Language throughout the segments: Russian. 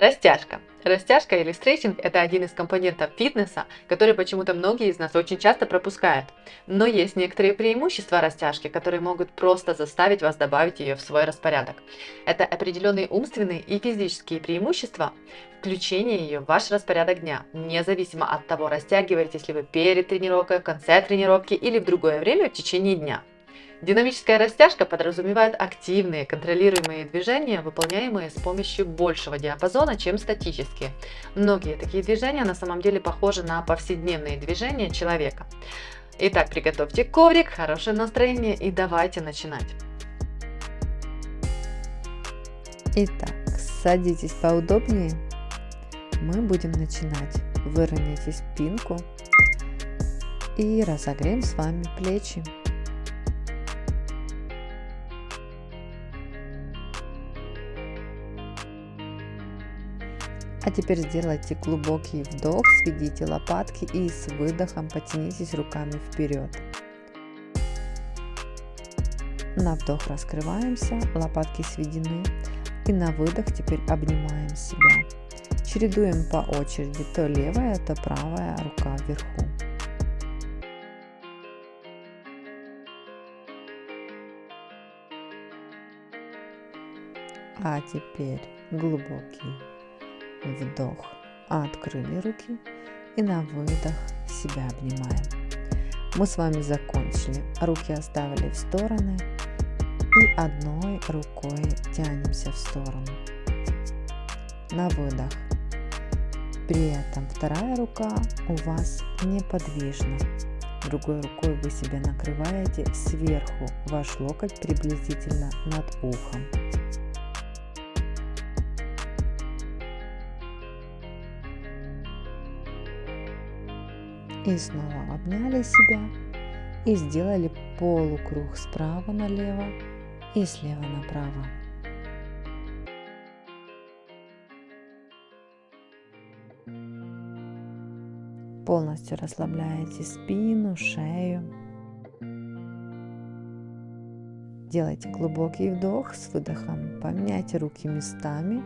Растяжка. Растяжка или стретчинг – это один из компонентов фитнеса, который почему-то многие из нас очень часто пропускают. Но есть некоторые преимущества растяжки, которые могут просто заставить вас добавить ее в свой распорядок. Это определенные умственные и физические преимущества, включение ее в ваш распорядок дня, независимо от того, растягиваетесь ли вы перед тренировкой, в конце тренировки или в другое время в течение дня. Динамическая растяжка подразумевает активные контролируемые движения, выполняемые с помощью большего диапазона, чем статические. Многие такие движения на самом деле похожи на повседневные движения человека. Итак, приготовьте коврик, хорошее настроение и давайте начинать. Итак, садитесь поудобнее. Мы будем начинать. Выровняйте спинку и разогреем с вами плечи. А теперь сделайте глубокий вдох, сведите лопатки и с выдохом потянитесь руками вперед. На вдох раскрываемся, лопатки сведены. И на выдох теперь обнимаем себя. Чередуем по очереди то левая, то правая рука вверху. А теперь глубокий вдох, открыли руки и на выдох себя обнимаем. Мы с вами закончили, руки оставили в стороны и одной рукой тянемся в сторону. На выдох. При этом вторая рука у вас неподвижна. Другой рукой вы себя накрываете сверху, ваш локоть приблизительно над ухом. И снова обняли себя и сделали полукруг справа налево и слева направо. Полностью расслабляете спину, шею. Делайте глубокий вдох с выдохом. Поменяйте руки местами.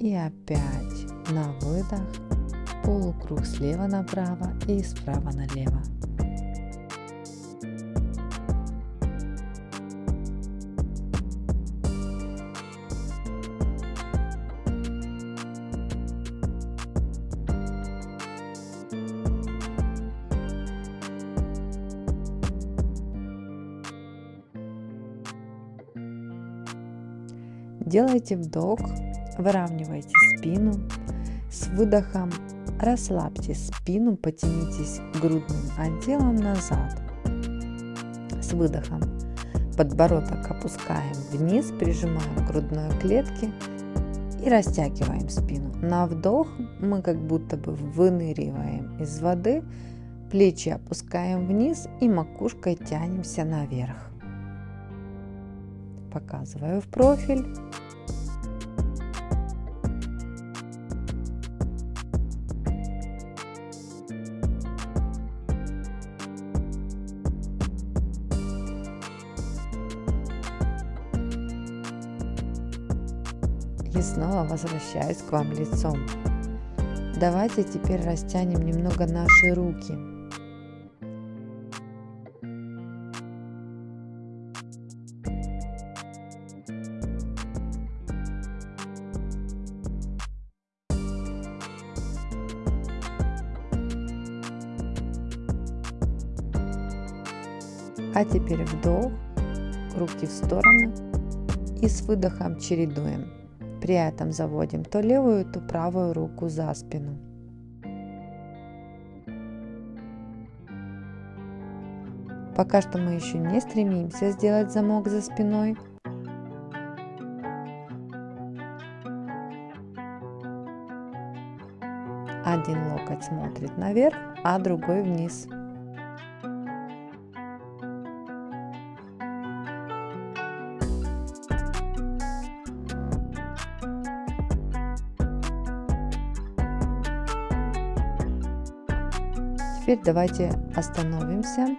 И опять на выдох полукруг слева направо и справа налево. Делайте вдох, выравнивайте спину, с выдохом Расслабьте спину, потянитесь грудным отделом назад. С выдохом подбородок опускаем вниз, прижимаем грудной клетке и растягиваем спину. На вдох мы как будто бы выныриваем из воды, плечи опускаем вниз и макушкой тянемся наверх. Показываю в профиль. Снова возвращаюсь к вам лицом. Давайте теперь растянем немного наши руки. А теперь вдох, руки в стороны и с выдохом чередуем. При этом заводим то левую, то правую руку за спину. Пока что мы еще не стремимся сделать замок за спиной. Один локоть смотрит наверх, а другой вниз. Теперь давайте остановимся,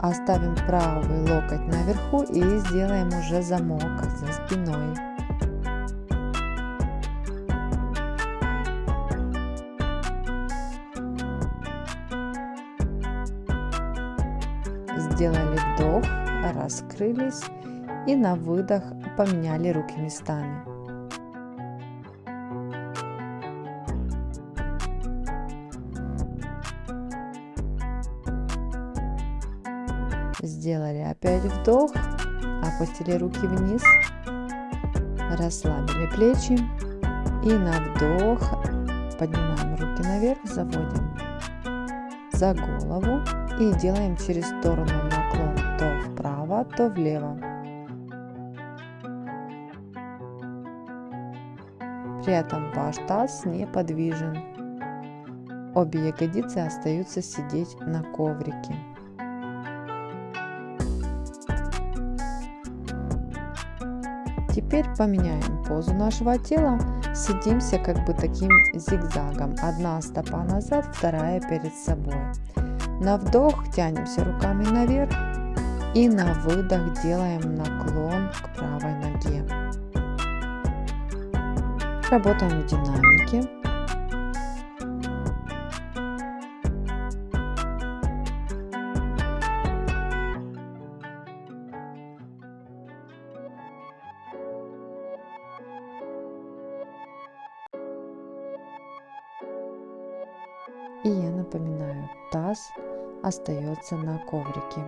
оставим правый локоть наверху и сделаем уже замок за спиной. Сделали вдох, раскрылись и на выдох поменяли руки местами. Сделали опять вдох, опустили руки вниз, расслабили плечи и на вдох поднимаем руки наверх, заводим за голову и делаем через сторону наклон то вправо, то влево. При этом ваш таз неподвижен. Обе ягодицы остаются сидеть на коврике. Теперь поменяем позу нашего тела. Сидимся как бы таким зигзагом. Одна стопа назад, вторая перед собой. На вдох тянемся руками наверх и на выдох делаем наклон к правой ноге. Работаем в динамике. Таз остается на коврике.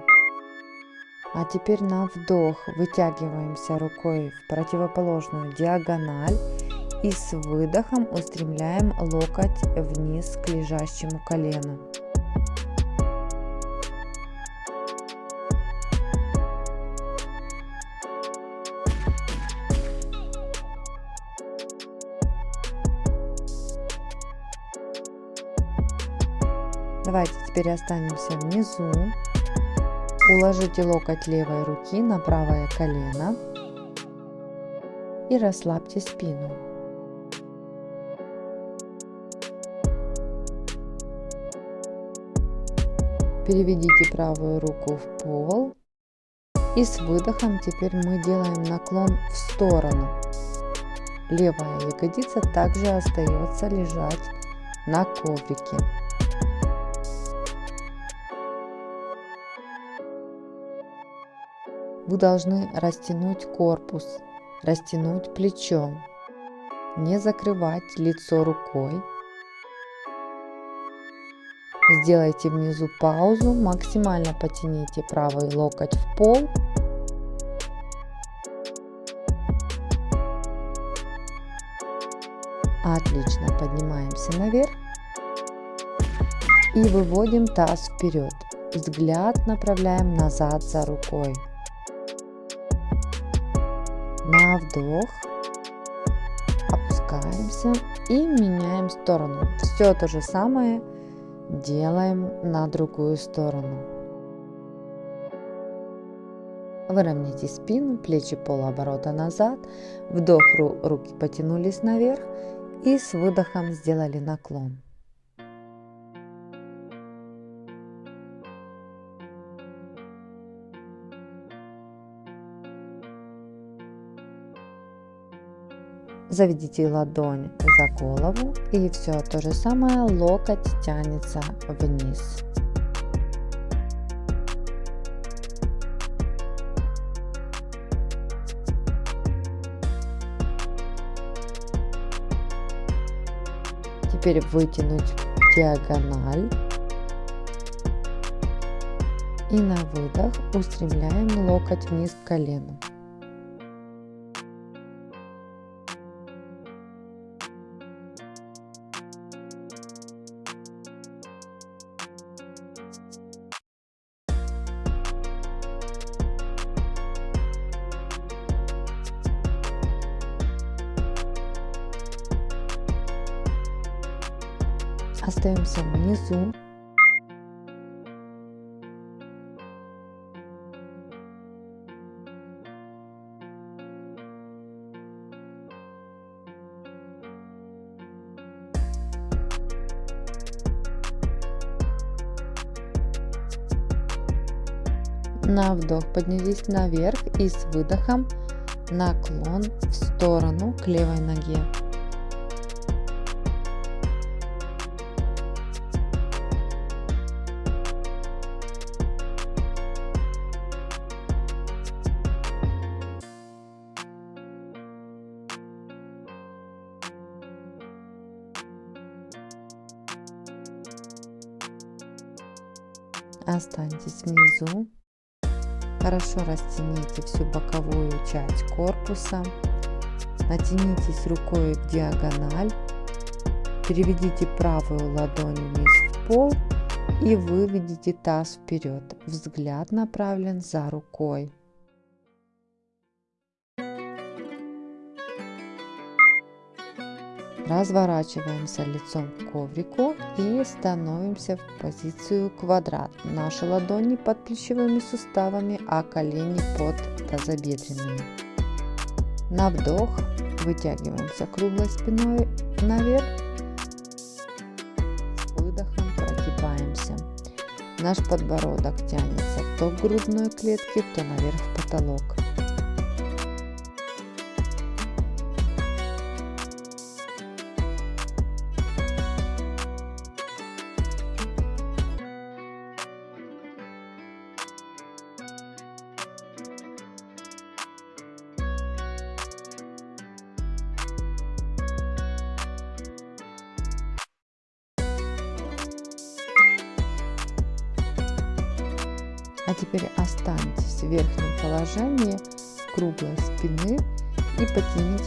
А теперь на вдох вытягиваемся рукой в противоположную диагональ и с выдохом устремляем локоть вниз к лежащему колену. Давайте теперь останемся внизу. Уложите локоть левой руки на правое колено и расслабьте спину. Переведите правую руку в пол и с выдохом теперь мы делаем наклон в сторону. Левая ягодица также остается лежать на коврике. Вы должны растянуть корпус, растянуть плечо, не закрывать лицо рукой. Сделайте внизу паузу, максимально потяните правый локоть в пол. Отлично, поднимаемся наверх и выводим таз вперед. Взгляд направляем назад за рукой на вдох, опускаемся и меняем сторону. Все то же самое делаем на другую сторону. Выровняйте спину, плечи полуоборота назад, вдох, руки потянулись наверх и с выдохом сделали наклон. Заведите ладонь за голову и все то же самое, локоть тянется вниз. Теперь вытянуть диагональ. И на выдох устремляем локоть вниз к колену. На вдох поднялись наверх и с выдохом наклон в сторону к левой ноге. Останьтесь внизу. Хорошо растяните всю боковую часть корпуса. Натянитесь рукой в диагональ. Переведите правую ладонь вниз в пол и выведите таз вперед. Взгляд направлен за рукой. Разворачиваемся лицом к коврику и становимся в позицию квадрат. Наши ладони под плечевыми суставами, а колени под тазобедренными. На вдох вытягиваемся круглой спиной наверх. С выдохом прогибаемся. Наш подбородок тянется то к грудной клетке, то наверх в потолок.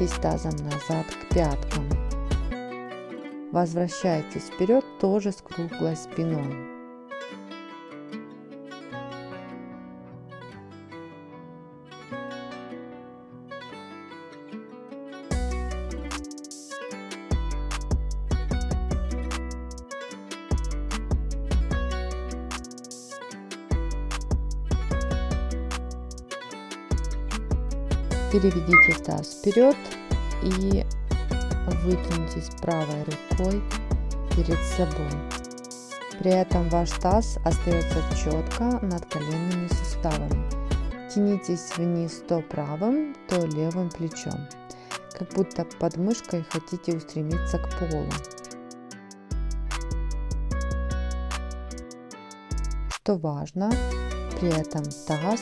Потянитесь тазом назад к пяткам. Возвращайтесь вперед тоже с круглой спиной. Переведите таз вперед и вытянитесь правой рукой перед собой. При этом ваш таз остается четко над коленными суставами. Тянитесь вниз то правым, то левым плечом, как будто под мышкой хотите устремиться к полу. Что важно, при этом таз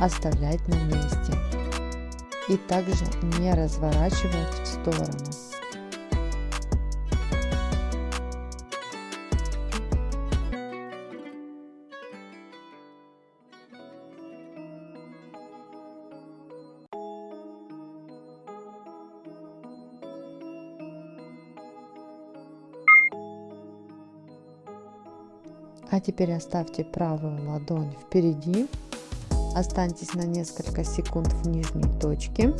оставлять на месте и также не разворачивать в сторону. А теперь оставьте правую ладонь впереди Останьтесь на несколько секунд в нижней точке.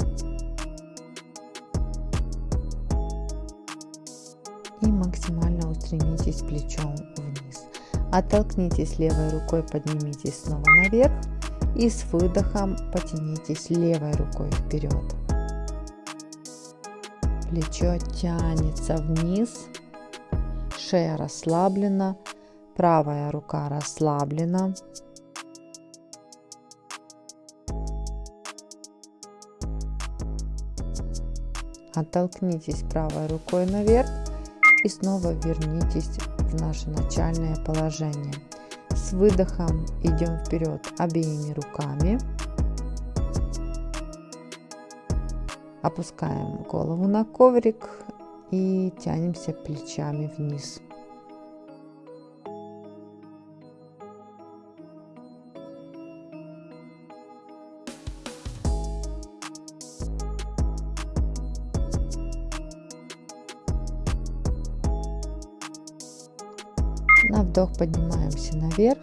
И максимально устремитесь плечом вниз. Оттолкнитесь левой рукой, поднимитесь снова наверх. И с выдохом потянитесь левой рукой вперед. Плечо тянется вниз. Шея расслаблена. Правая рука расслаблена. Оттолкнитесь правой рукой наверх и снова вернитесь в наше начальное положение. С выдохом идем вперед обеими руками. Опускаем голову на коврик и тянемся плечами вниз. Вдох поднимаемся наверх.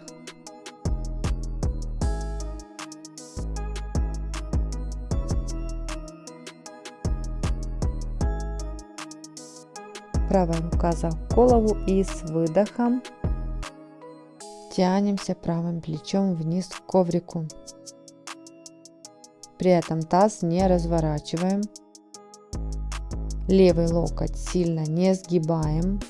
Правая рука за голову и с выдохом тянемся правым плечом вниз к коврику. При этом таз не разворачиваем. Левый локоть сильно не сгибаем.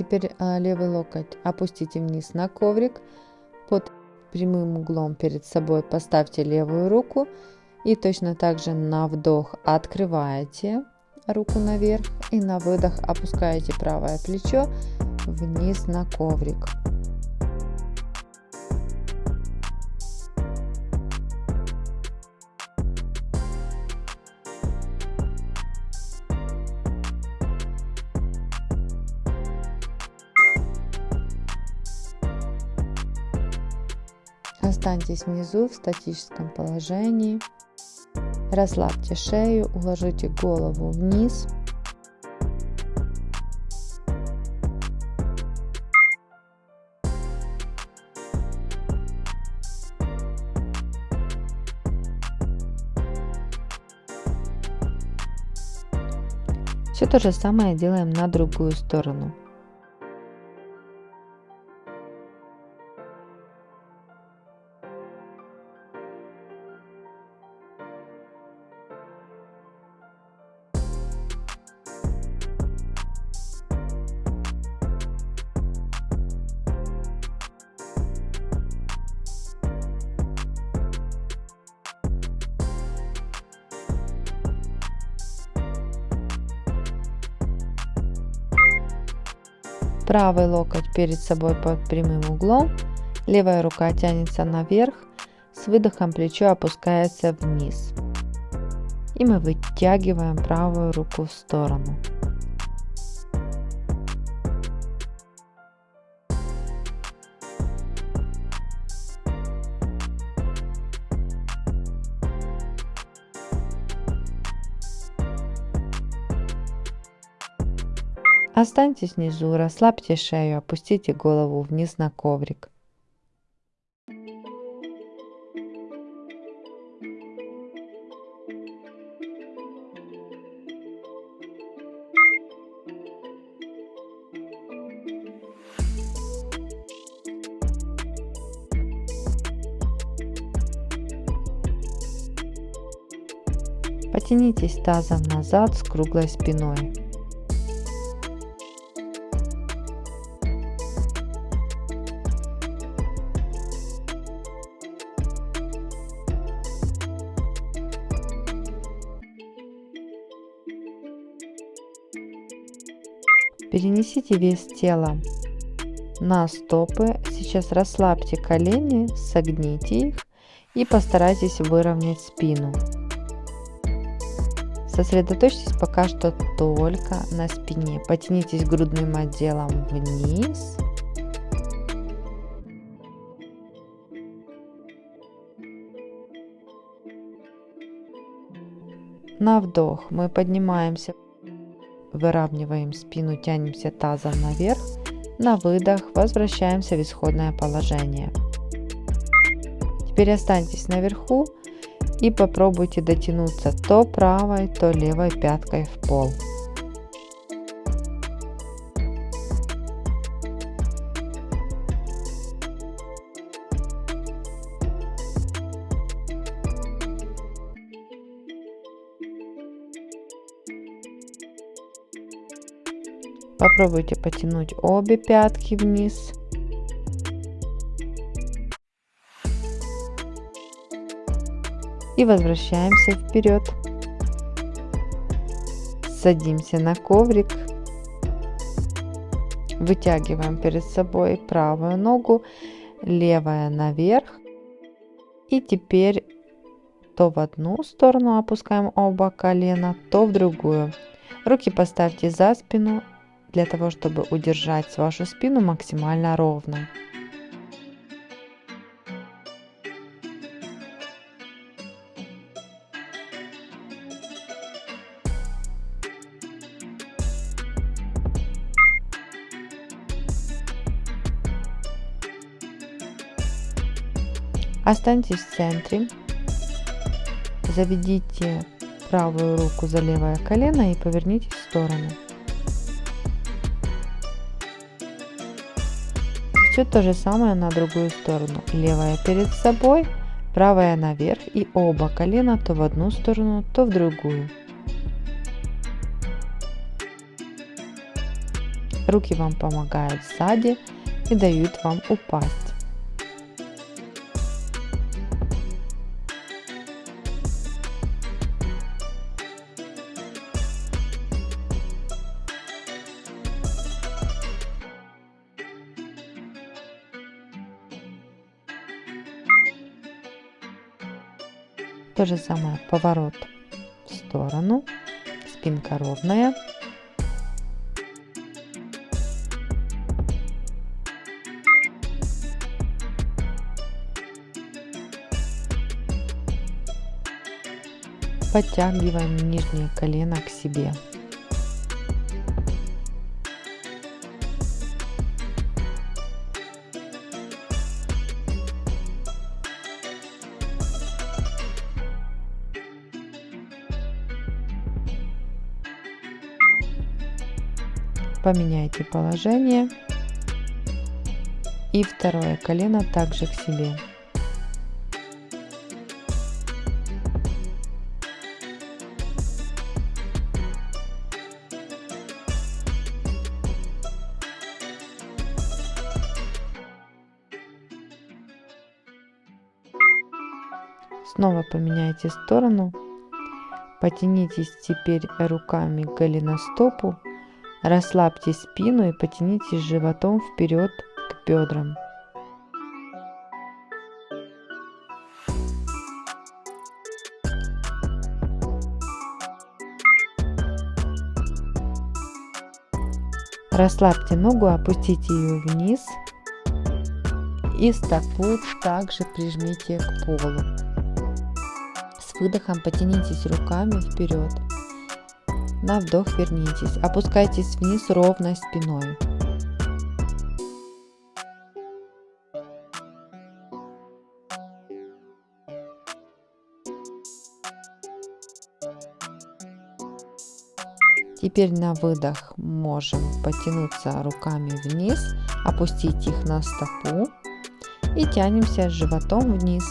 Теперь а, левый локоть опустите вниз на коврик. Под прямым углом перед собой поставьте левую руку. И точно так же на вдох открываете руку наверх и на выдох опускаете правое плечо вниз на коврик. Останьтесь внизу в статическом положении. Расслабьте шею, уложите голову вниз. Все то же самое делаем на другую сторону. Правый локоть перед собой под прямым углом, левая рука тянется наверх, с выдохом плечо опускается вниз. И мы вытягиваем правую руку в сторону. Останьтесь внизу, расслабьте шею, опустите голову вниз на коврик. Потянитесь тазом назад с круглой спиной. Перенесите вес тела на стопы. Сейчас расслабьте колени, согните их и постарайтесь выровнять спину. Сосредоточьтесь пока что только на спине. Потянитесь грудным отделом вниз. На вдох мы поднимаемся Выравниваем спину, тянемся тазом наверх. На выдох возвращаемся в исходное положение. Теперь останьтесь наверху и попробуйте дотянуться то правой, то левой пяткой в пол. Попробуйте потянуть обе пятки вниз. И возвращаемся вперед. Садимся на коврик. Вытягиваем перед собой правую ногу, левая наверх. И теперь то в одну сторону опускаем оба колена, то в другую. Руки поставьте за спину для того, чтобы удержать вашу спину максимально ровно. Останьтесь в центре. Заведите правую руку за левое колено и повернитесь в сторону. Все то же самое на другую сторону. Левая перед собой, правая наверх и оба колена то в одну сторону, то в другую. Руки вам помогают сзади и дают вам упасть. То же самое поворот в сторону, спинка ровная. Подтягиваем нижнее колено к себе. Поменяйте положение и второе колено также к себе. Снова поменяйте сторону. Потянитесь теперь руками к голеностопу Расслабьте спину и потянитесь животом вперед к бедрам. Расслабьте ногу, опустите ее вниз и стопу также прижмите к полу. С выдохом потянитесь руками вперед. На вдох вернитесь. Опускайтесь вниз ровной спиной. Теперь на выдох можем потянуться руками вниз, опустить их на стопу и тянемся животом вниз.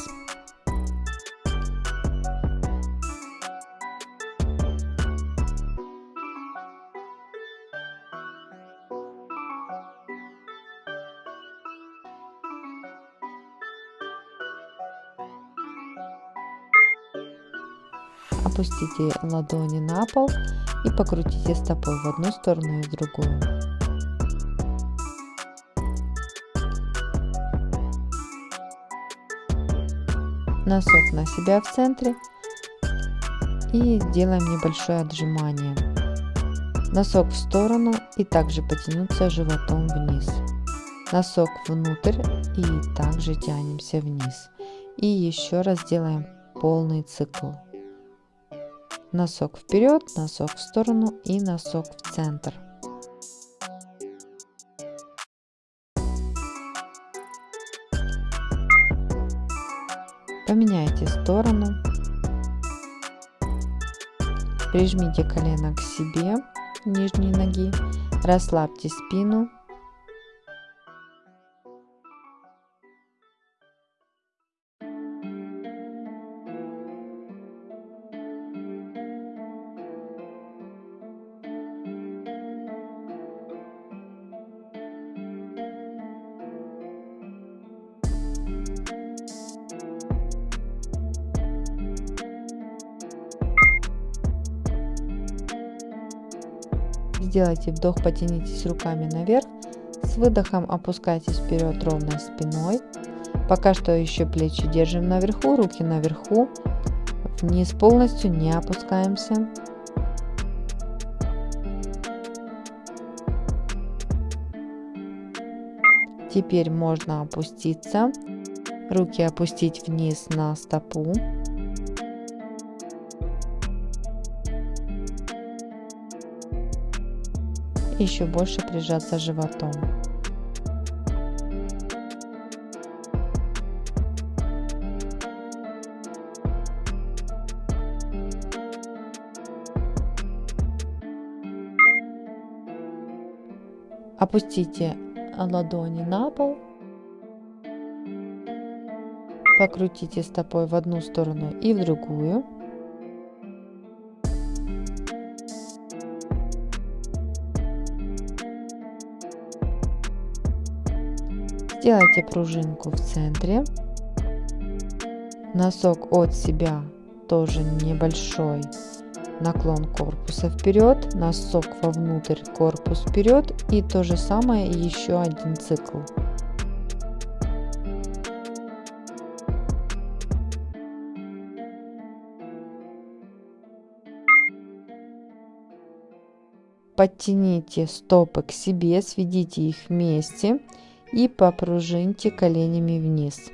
Опустите ладони на пол и покрутите стопой в одну сторону и в другую. Носок на себя в центре и делаем небольшое отжимание. Носок в сторону и также потянуться животом вниз. Носок внутрь и также тянемся вниз. И еще раз делаем полный цикл. Носок вперед, носок в сторону и носок в центр. Поменяйте сторону. Прижмите колено к себе, нижней ноги. Расслабьте спину Сделайте вдох, потянитесь руками наверх. С выдохом опускайтесь вперед ровной спиной. Пока что еще плечи держим наверху, руки наверху. Вниз полностью не опускаемся. Теперь можно опуститься. Руки опустить вниз на стопу. Еще больше прижаться животом. Опустите ладони на пол. Покрутите стопой в одну сторону и в другую. Сделайте пружинку в центре. Носок от себя тоже небольшой наклон корпуса вперед, носок вовнутрь, корпус вперед и то же самое еще один цикл. Подтяните стопы к себе, сведите их вместе и попружиньте коленями вниз.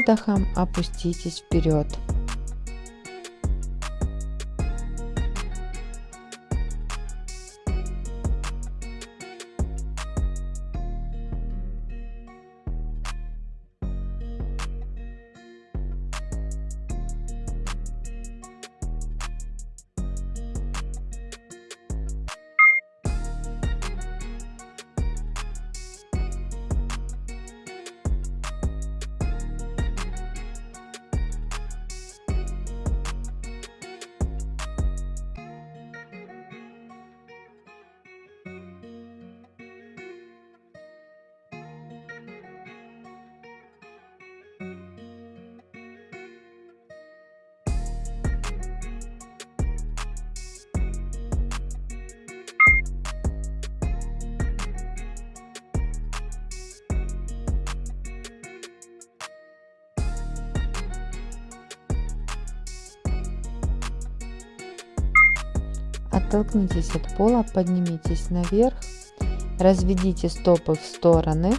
Выдохом опуститесь вперед. Оттолкнитесь от пола, поднимитесь наверх, разведите стопы в стороны.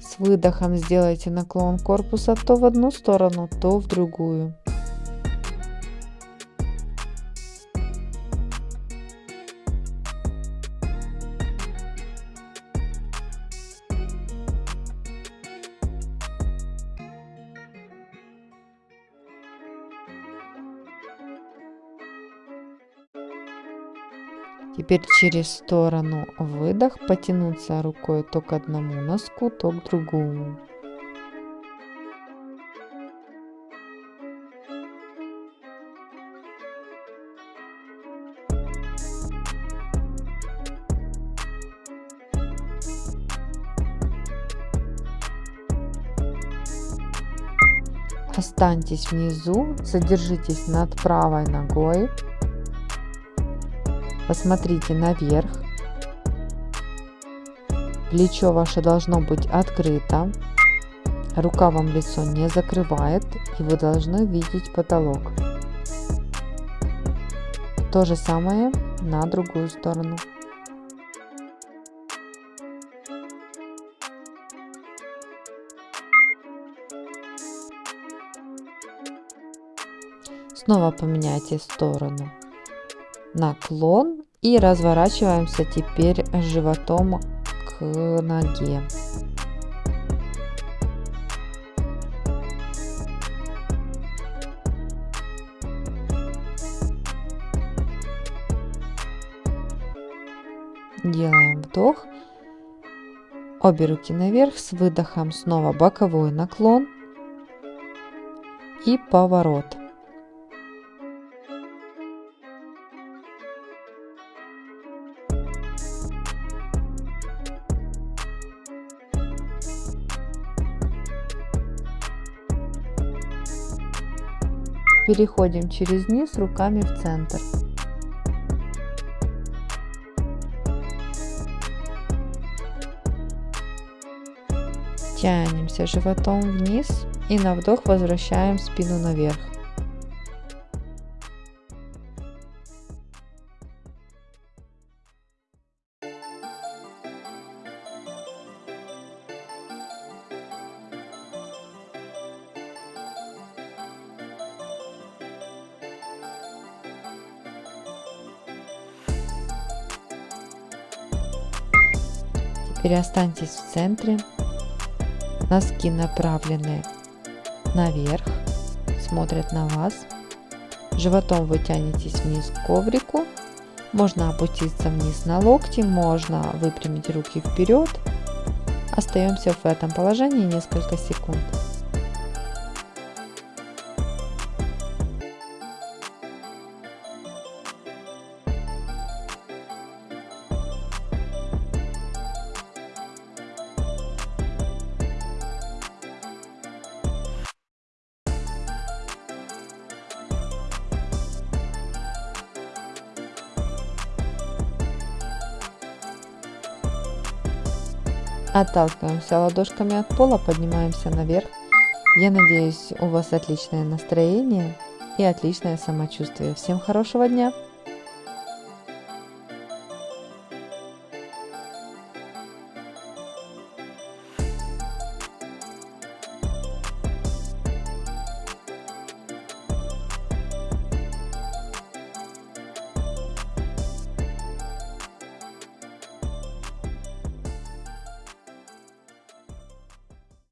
С выдохом сделайте наклон корпуса то в одну сторону, то в другую. Теперь через сторону выдох, потянуться рукой то к одному носку, то к другому. Останьтесь внизу, задержитесь над правой ногой, Посмотрите наверх. Плечо ваше должно быть открыто. Рука вам лицо не закрывает. И вы должны видеть потолок. То же самое на другую сторону. Снова поменяйте сторону наклон и разворачиваемся теперь животом к ноге. Делаем вдох. Обе руки наверх. С выдохом снова боковой наклон и поворот. Переходим через низ руками в центр. Тянемся животом вниз и на вдох возвращаем спину наверх. Теперь останьтесь в центре. Носки направлены наверх, смотрят на вас. Животом вы тянетесь вниз к коврику. Можно опуститься вниз на локти, можно выпрямить руки вперед. Остаемся в этом положении несколько секунд. Отталкиваемся ладошками от пола, поднимаемся наверх. Я надеюсь, у вас отличное настроение и отличное самочувствие. Всем хорошего дня!